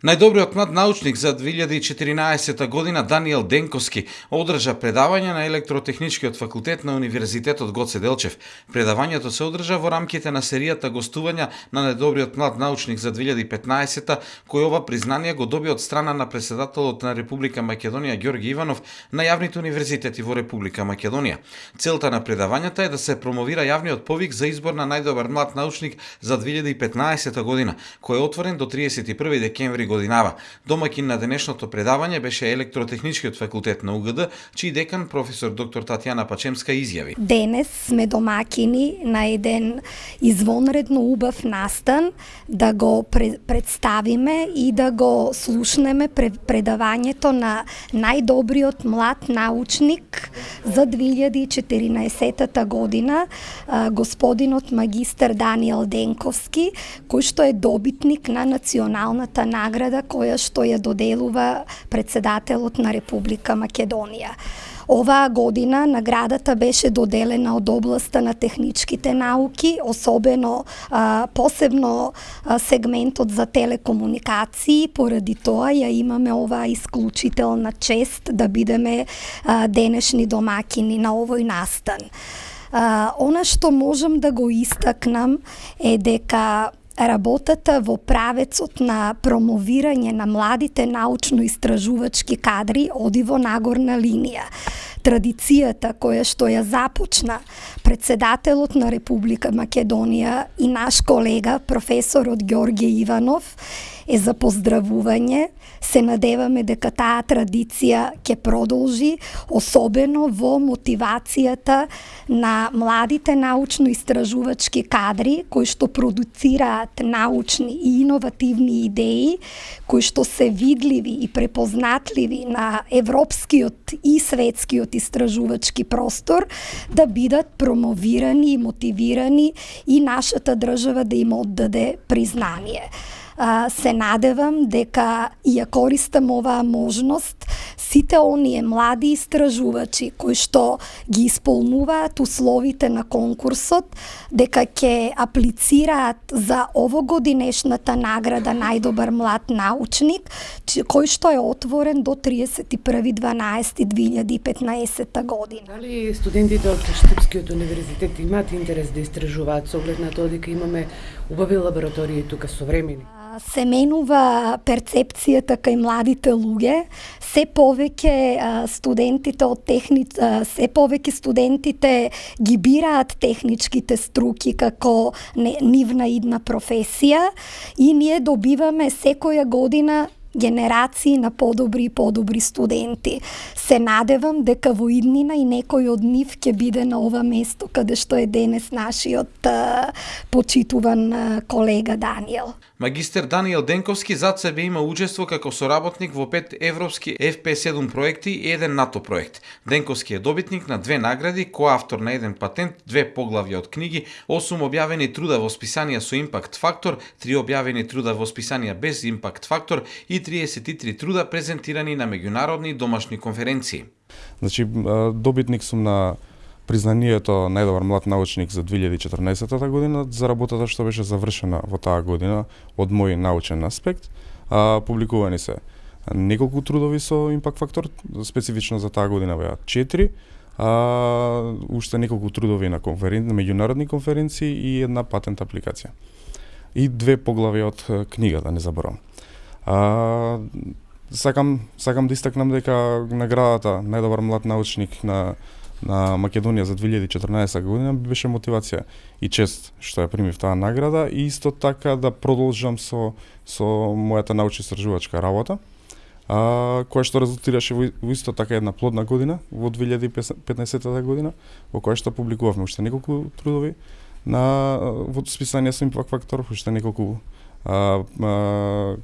Најдобриот млад научник за 2014 година Даниел Денковски одржа предавање на електротехничкиот факултет на Универзитетот Гоце Делчев. Предавањето се одржа во рамките на серијата гостувања на најдобриот млад научник за 2015 кој ова признание го доби од страна на председателот на Република Македонија Ѓорги Иванов на јавните универзитети во Република Македонија. Целта на предавањата е да се промовира јавниот повик за избор на најдобар млад научник за 2015 година, кој е отворен до 31 декември годинава. Домакин на денешното предавање беше електротехничкиот факултет на УГД, чиј декан професор доктор Татјана Пачемска изјави. Денес сме домакини на еден извонредно убав настан да го представиме и да го слушнеме предавањето на најдобриот млад научник за 2014 година, господинот магистр Даниел Денковски, кој што е добитник на националната награда награда која што ја доделува председателот на Република Македонија. Оваа година наградата беше доделена од областа на техничките науки, особено а, посебно а, сегментот за телекомуникации, поради тоа ја имаме оваа исклучителна чест да бидеме а, денешни домакини на овој настан. А, она што можам да го истакнам е дека работата во правецот на промовирање на младите научно-истражувачки кадри оди во нагорна линија. Традицијата која што ја започна председателот на Република Македонија и наш колега професорот Ѓорѓе Иванов е за поздравување. Се надеваме дека таа традиција ќе продолжи, особено во мотивацијата на младите научно-истражувачки кадри кои што продуцираат научни и иновативни идеи, кои што се видливи и препознатливи на европскиот и светскиот истражувачки простор, да бидат промовирани и мотивирани и нашата држава да им оддаде признание. Се надевам дека ја користам оваа можност сите оние млади истражувачи кои што ги исполнуваат условите на конкурсот, дека ќе аплицираат за овогодинешната награда најдобар млад научник, кој што е отворен до 31.12.2015 година. Дали студентите од Штипскиот универзитет имаат интерес да истражуваат со оглед на тоа дека имаме убави лаборатории тука современи? Се менува перцепцијата кај младите луѓе, се повеќе студентите од техни се повеќе студентите ги бираат техничките струки како нивна идна професија и ние добиваме секоја година генерации на подобри и подобри студенти. Се надевам дека во иднина и некој од нив ќе биде на ова место каде што е денес нашиот почитуван колега Даниел. Магистер Даниел Денковски зад себе има учество како соработник во пет европски FP7 проекти и еден НАТО проект. Денковски е добитник на две награди, коавтор на еден патент, две поглавја од книги, 8 објавени труда во списанија со импакт фактор, три објавени труда во списанија без импакт фактор и 33 труда презентирани на меѓународни домашни конференции. Значи, добитник сум на признанието најдобар млад научник за 2014 година за работата што беше завршена во таа година од мој научен аспект. А, публикувани се неколку трудови со импакт фактор, специфично за таа година беа 4, а, уште неколку трудови на конферен... на меѓународни конференции и една патент апликација. И две поглави од книга, да не заборавам. А, сакам, сакам да истакнам дека наградата најдобар млад научник на на Македонија за 2014 година беше мотивација и чест што ја примив таа награда и исто така да продолжам со со мојата научно истражувачка работа а, која што резултираше во, во исто така една плодна година во 2015 година во која што публикувавме уште неколку трудови на во списание со импакт фактор уште неколку а, а,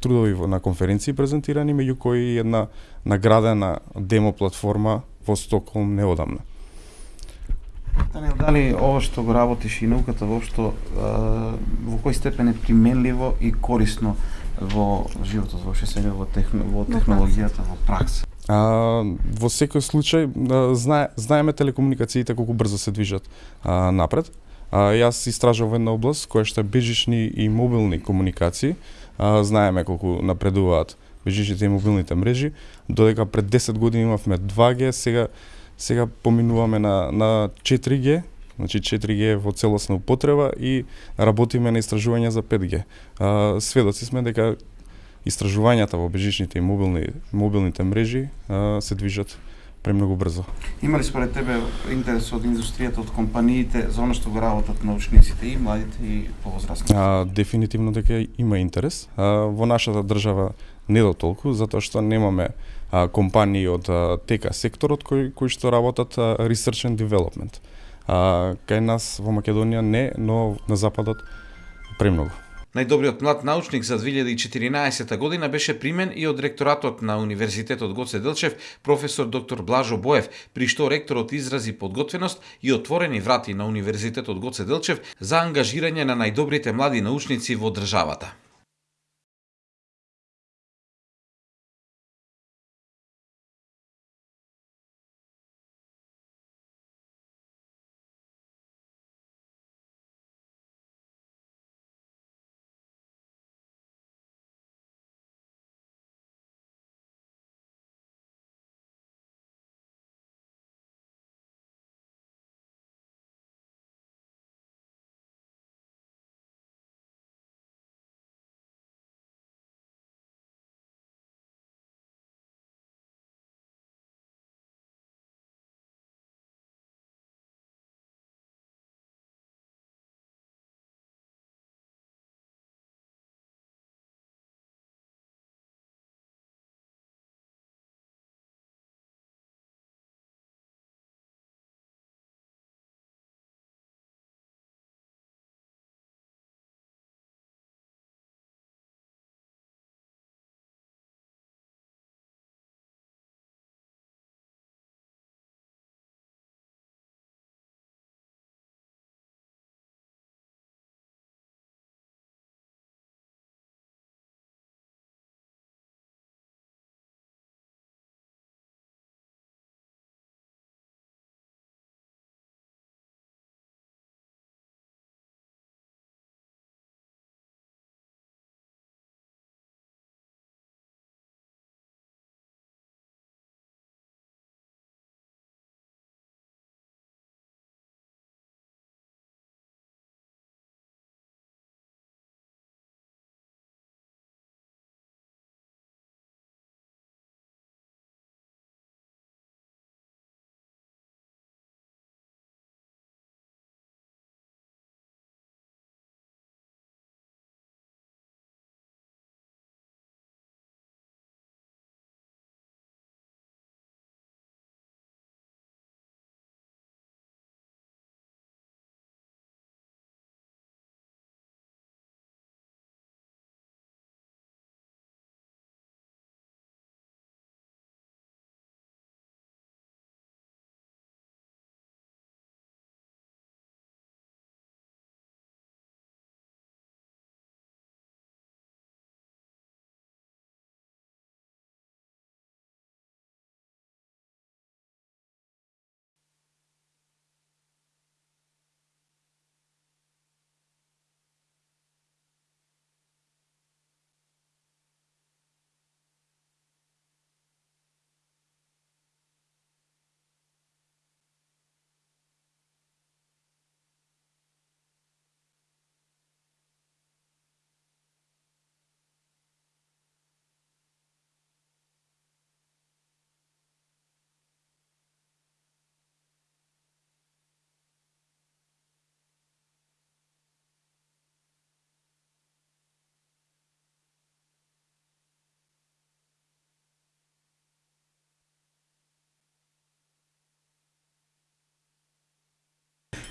трудови на конференции презентирани, меѓу кои една наградена демо платформа во Стоколм неодамна. Даниел, дали ова што го работиш и науката воопшто во кој степен е применливо и корисно во животот воопшто сега во, техно, во технологијата, во пракса? А, во секој случај знае, знаеме телекомуникациите колку брзо се движат а, напред. А, јас истражувам една област која што е бежични и мобилни комуникации, а, знаеме колку напредуваат бежичните и мобилните мрежи, додека пред 10 години имавме 2G, сега сега поминуваме на на 4G, значи 4G во целосна употреба и работиме на истражување за 5G. А, сведоци сме дека истражувањата во бежичните и мобилни мобилните мрежи а, се движат премногу брзо. Има ли според тебе интерес од индустријата, од компаниите за она што го работат научниците и младите и повозрастните? А, дефинитивно дека има интерес. А, во нашата држава не до толку, затоа што немаме а, компании од а, тека секторот кои кои што работат а, research and development. А, кај нас во Македонија не, но на западот премногу. Најдобриот млад научник за 2014 година беше примен и од ректоратот на Универзитетот Гоце Делчев, професор доктор Блажо Боев, при што ректорот изрази подготвеност и отворени врати на Универзитетот Гоце Делчев за ангажирање на најдобрите млади научници во државата.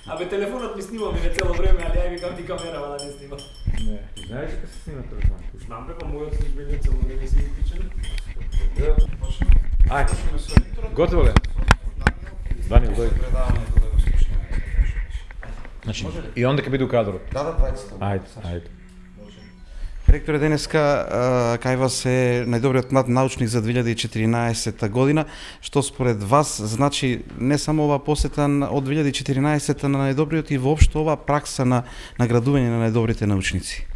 Абе телефонот ми снима мене цело време, али ја викам ти камерава да не снима. Не, знаеш дека се снима телефон? Знам дека мојот се изгледа цело време си исклучен. Ај, готово ли? Данил, дојди. Значи, и он дека биде у кадрот. Да, да, двајцата. Ајде, ајде. Ректоре, денеска кај вас е најдобриот млад научник за 2014 година, што според вас значи не само ова посета од 2014 на најдобриот и воопшто ова пракса на наградување на најдобрите научници?